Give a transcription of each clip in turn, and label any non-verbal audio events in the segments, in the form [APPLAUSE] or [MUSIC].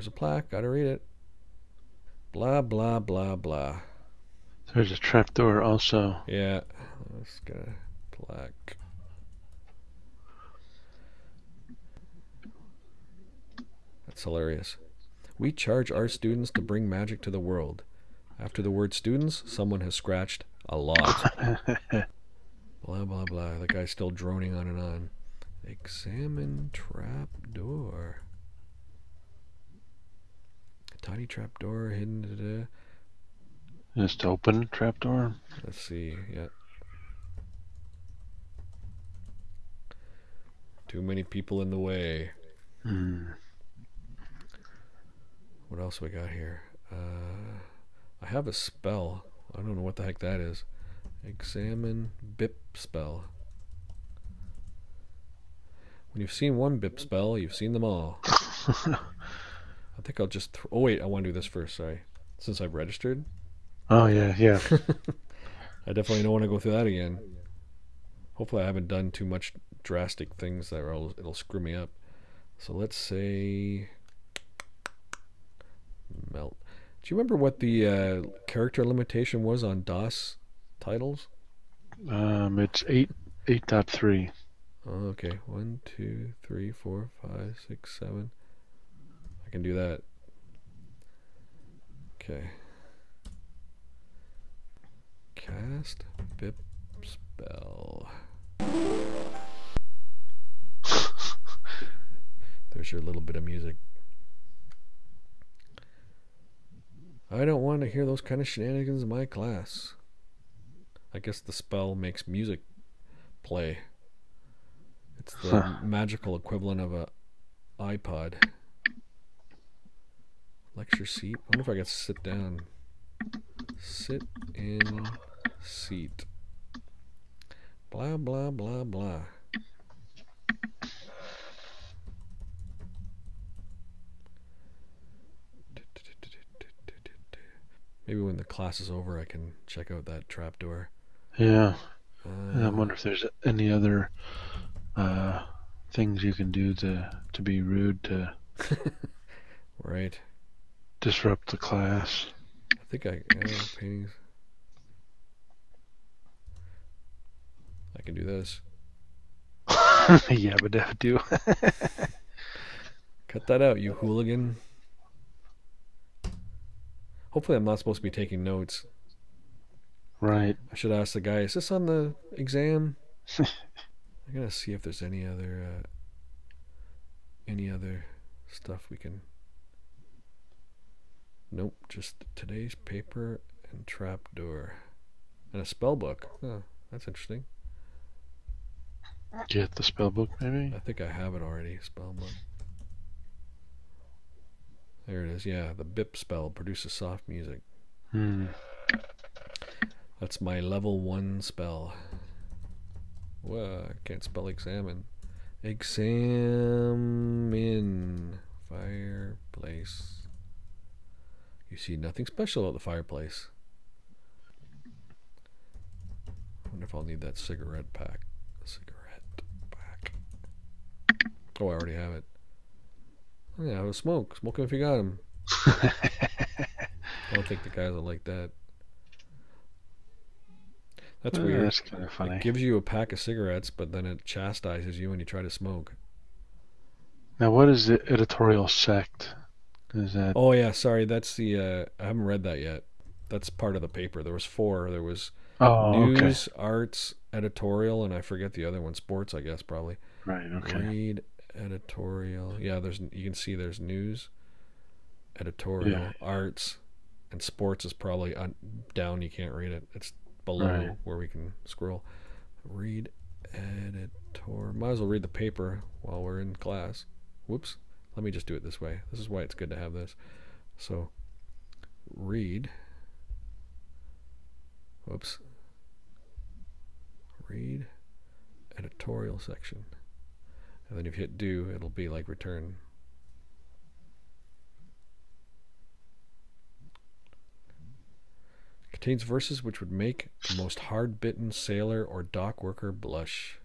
there's a plaque. Gotta read it. Blah blah blah blah. There's a trapdoor also. Yeah, let's get a plaque. That's hilarious. We charge our students to bring magic to the world. After the word students, someone has scratched a lot. [LAUGHS] blah blah blah. The guy's still droning on and on. Examine trap door. Tiny trapdoor hidden. Da, da. Just open trapdoor. Let's see. Yeah. Too many people in the way. Hmm. What else we got here? Uh, I have a spell. I don't know what the heck that is. Examine BIP spell. When you've seen one BIP spell, you've seen them all. [LAUGHS] I think I'll just. Th- oh wait, I want to do this first. Sorry, since I've registered, Oh yeah, yeah. [LAUGHS] I definitely don't want to go through that again. Hopefully, I haven't done too much drastic things that will it'll screw me up. So let's say melt. Do you remember what the uh, character limitation was on DOS titles? Um, it's eight eight dot three. Oh, okay. One, two, three, four, five, six, seven. I can do that. Okay. Cast BIP spell. [LAUGHS] There's your little bit of music. I don't want to hear those kind of shenanigans in my class. I guess the spell makes music play. It's the Huh. [LAUGHS] magical equivalent of a iPod. Lecture seat. I wonder if I to sit down. Sit in seat. Blah blah blah blah. Maybe when the class is over, I can check out that trapdoor. Yeah. Uh, I wonder if there's any other uh, things you can do to to be rude to [LAUGHS] right. Disrupt the class. I think I yeah, paintings. I can do this. [LAUGHS] yeah, but that do. Cut that out, you hooligan. Hopefully, I'm not supposed to be taking notes. right. I should ask the guy, is this on the exam? [LAUGHS] I'm gonna see if there's any other uh, any other stuff we can. Nope, just today's paper and trapdoor, and a spell book. Huh, that's interesting. Get the spell book, maybe. I think I have it already. Spell book. There it is. Yeah, the BIP spell produces soft music. Hmm. That's my level one spell. Whoa, I can't spell examine. Examine fireplace. You see nothing special at the fireplace. I wonder if I'll need that cigarette pack. Cigarette pack. Oh, I already have it. Oh, yeah, have a smoke. Smoke 'em if you got 'em. I [LAUGHS] don't think the guys will like that. That's weird. That's kind of funny. It gives you a pack of cigarettes, but then it chastises you when you try to smoke. Now, what is the editorial sect? That? Oh yeah, sorry, that's the uh, I haven't read that yet. That's part of the paper. There was four. There was Oh, okay. news, arts, editorial, and I forget the other one. Sports, I guess probably. Right. Okay. Read editorial. Yeah, there's you can see there's news, editorial, Yeah. arts, and sports is probably on, down. You can't read it. It's below Right. where we can scroll. Read editor. Might as well read the paper while we're in class. Whoops. Let me just do it this way. This is why it's good to have this. So, read. Whoops. Read editorial section. And then if you hit do, it'll be like return. Contains verses which would make the most hard bitten sailor or dock worker blush.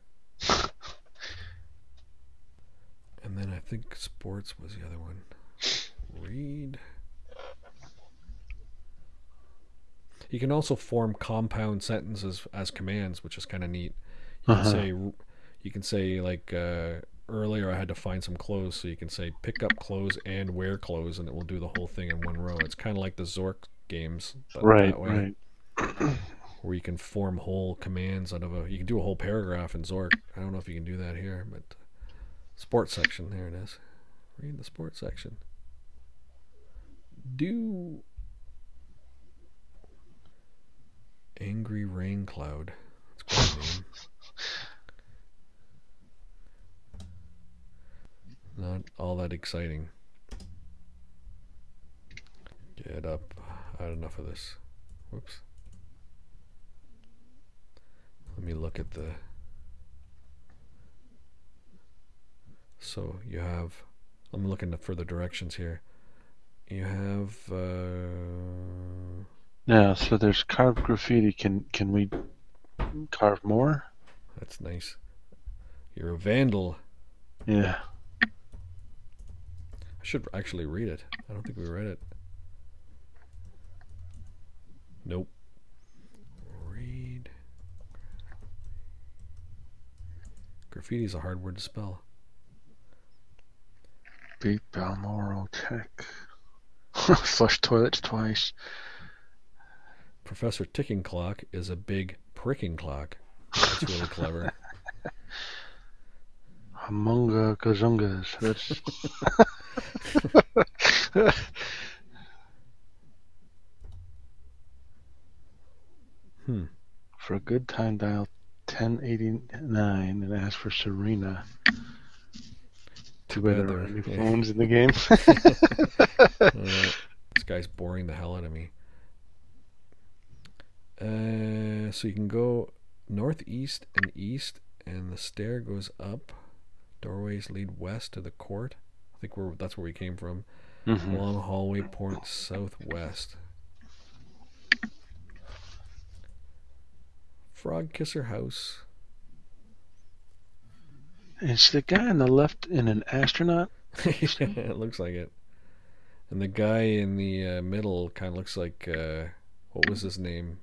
And then I think sports was the other one. read. You can also form compound sentences as commands, which is kind of neat. You can Uh-huh. say, you can say like uh, earlier, I had to find some clothes, so you can say pick up clothes and wear clothes, and it will do the whole thing in one row. It's kind of like the Zork games, but Right, that way, right. where you can form whole commands out of a. You can do a whole paragraph in Zork. I don't know if you can do that here, but sports section. There it is. Read the sports section. Do angry rain cloud. Not all that exciting. Get up. I had enough of this. Whoops. Let me look at the. So you have. I'm looking at further directions here. You have. Uh, Yeah, so there's carved graffiti. Can can we carve more? that's nice. You're a vandal. Yeah. I should actually read it. I don't think we read it. Nope. Read. Graffiti is a hard word to spell. Beat Balmoral Tech. [LAUGHS] Flush toilets twice. Professor Ticking Clock is a big pricking clock. That's really clever. [LAUGHS] Amunga Gazungas. That's [LAUGHS] Hmm. for a good time dial 1089 and ask for Serena. Too bad there aren't any phones in the game. Uh, [LAUGHS] [LAUGHS] this guy's boring the hell out of me. Uh, so you can go northeast and east, and the stair goes up. Doorways lead west to the court. I think we're that's where we came from. Mhm. Long hallway points southwest. Frog Kisser House. Is the guy on the left in an astronaut? [LAUGHS] it looks like it. And the guy in the uh, middle kind of looks like uh, what was his name?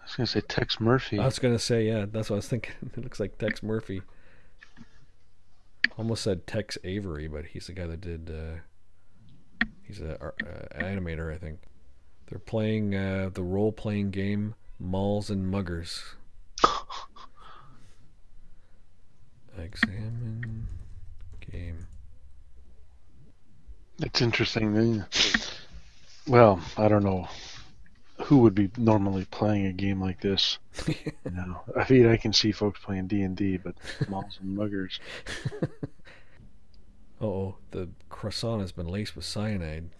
I was gonna say Tex Murphy. I was gonna say yeah. That's what I was thinking. [LAUGHS] It looks like Tex Murphy. Almost said Tex Avery, but he's the guy that did. Uh, he's a ar- uh, animator, I think. They're playing uh, the role-playing game Malls and Muggers. Examine game. It's interesting. Well, I don't know who would be normally playing a game like this. [LAUGHS] You know, I mean, I can see folks playing D and D, but malls and muggers. [LAUGHS] oh, the croissant has been laced with cyanide.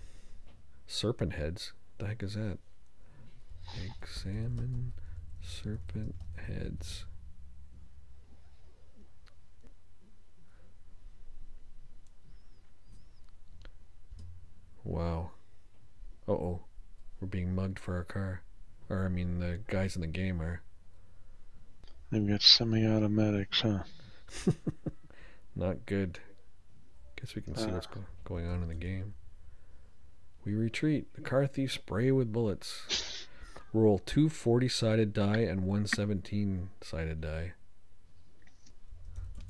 Serpent heads. The heck is that? Examine serpent heads. Wow. Uh oh. We're being mugged for our car. Or, I mean, the guys in the game are. They've got semi-automatics, huh? [LAUGHS] Not good. Guess we can see Uh. what's go- going on in the game. We retreat. The car thieves spray with bullets. [LAUGHS] Roll two 40 sided die and one 17 sided die.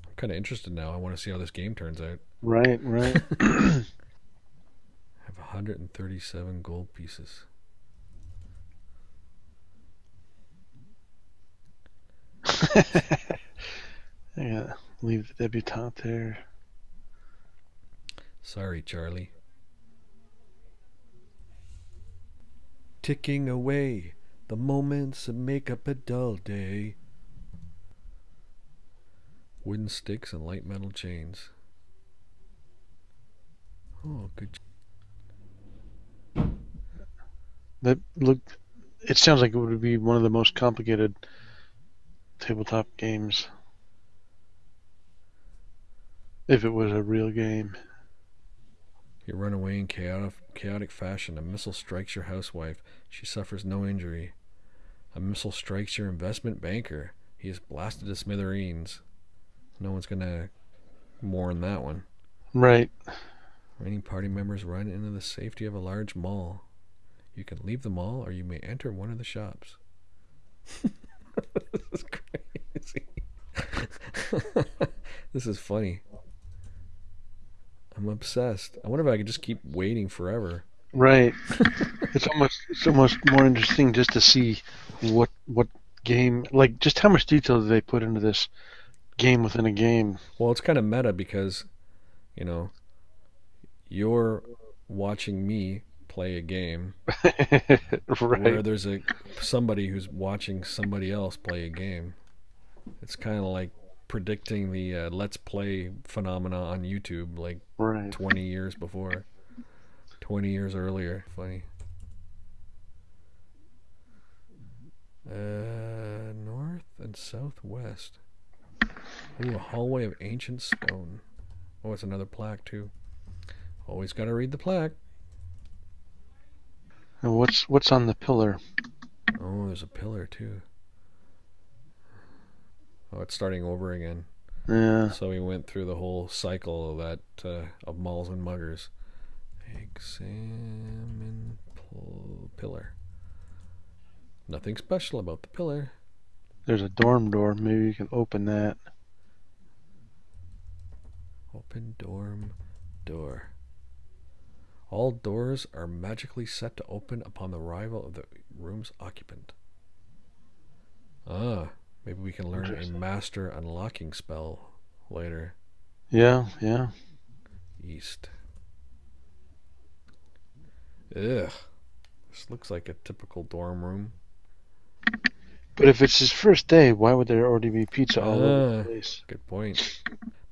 I'm kind of interested now. I want to see how this game turns out. Right, right. [COUGHS] [COUGHS] I have 137 gold pieces. [LAUGHS] yeah, leave the debutante there. Sorry, Charlie. Ticking away the moments that make up a dull day. Wooden sticks and light metal chains. Oh, good. That look. It sounds like it would be one of the most complicated tabletop games. If it was a real game. You run away in chaotic, chaotic fashion. A missile strikes your housewife. She suffers no injury. A missile strikes your investment banker. He is blasted to smithereens. No one's gonna mourn that one. Right. Many party members run into the safety of a large mall. You can leave the mall or you may enter one of the shops. [LAUGHS] this is crazy. [LAUGHS] this is funny. I'm obsessed. I wonder if I could just keep waiting forever. Right. [LAUGHS] it's almost it's almost more interesting just to see what what game like just how much detail do they put into this game within a game. Well, it's kind of meta because, you know, you're watching me play a game [LAUGHS] right. where there's a somebody who's watching somebody else play a game. It's kind of like predicting the uh, let's play phenomena on YouTube like Right. 20 years before. 20 years earlier. Funny. Uh, north and southwest. Ooh, a hallway of ancient stone. Oh, it's another plaque too. Always got to read the plaque. And what's what's on the pillar? Oh, there's a pillar too. Oh, it's starting over again. Yeah. So we went through the whole cycle of that uh, of malls and muggers. Examine pillar. Nothing special about the pillar. There's a dorm door. Maybe you can open that. Open dorm door. All doors are magically set to open upon the arrival of the room's occupant. Ah, maybe we can learn a master unlocking spell later. Yeah, yeah. East. Ugh. This looks like a typical dorm room. But if it's his first day, why would there already be pizza all over Ah. the place? Good point.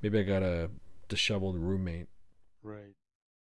Maybe I got a disheveled roommate. Right.